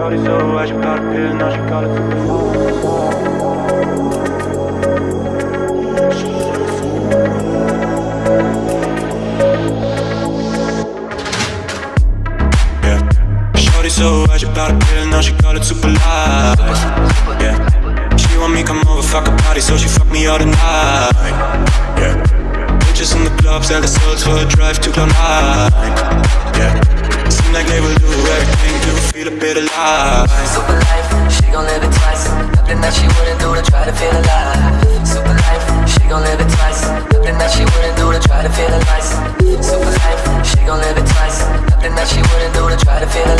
Shorty so why she got a pill, now she call it super Yeah. Shorty so why she got a pill, now she call it super light. Yeah. She want me come over, fuck a party, so she fuck me all the night. Yeah. Bitches in the club, sell the souls for a drive to Cloud Nine. Yeah. Seem like they will do everything to feel a bit alive. Super life, she gon' live it twice. Nothing that she wouldn't do to try to feel alive. Super life, she gon' live it twice. Nothing that she wouldn't do to try to feel alive. Super life, she gon' live it twice. Nothing that she wouldn't do to try to feel alive.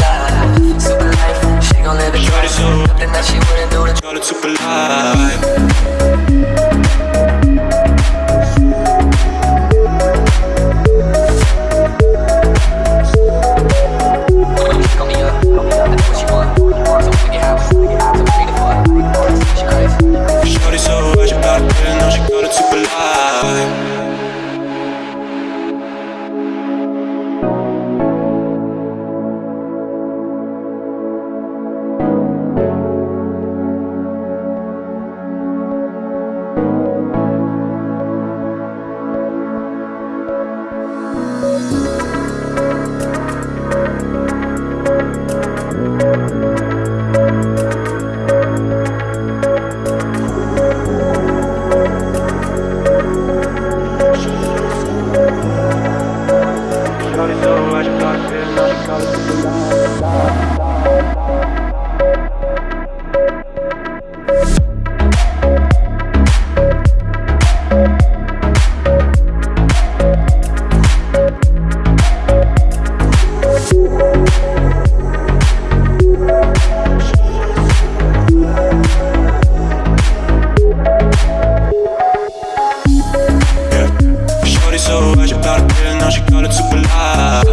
Now she call it super light.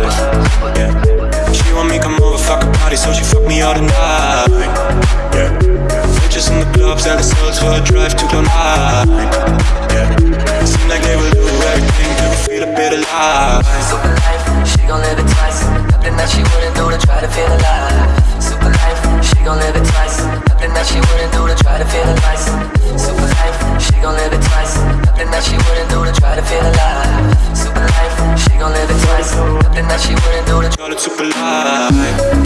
Yeah. She want me come over, fuck a party, so she fuck me all the night. Yeah. Bitches in the club, sell the souls for a drive to Cloud Nine. Yeah. Seem like they will do everything to feel a bit alive. Life, she gon' live it twice. Nothing that she wouldn't do to something that she wouldn't do the call it super light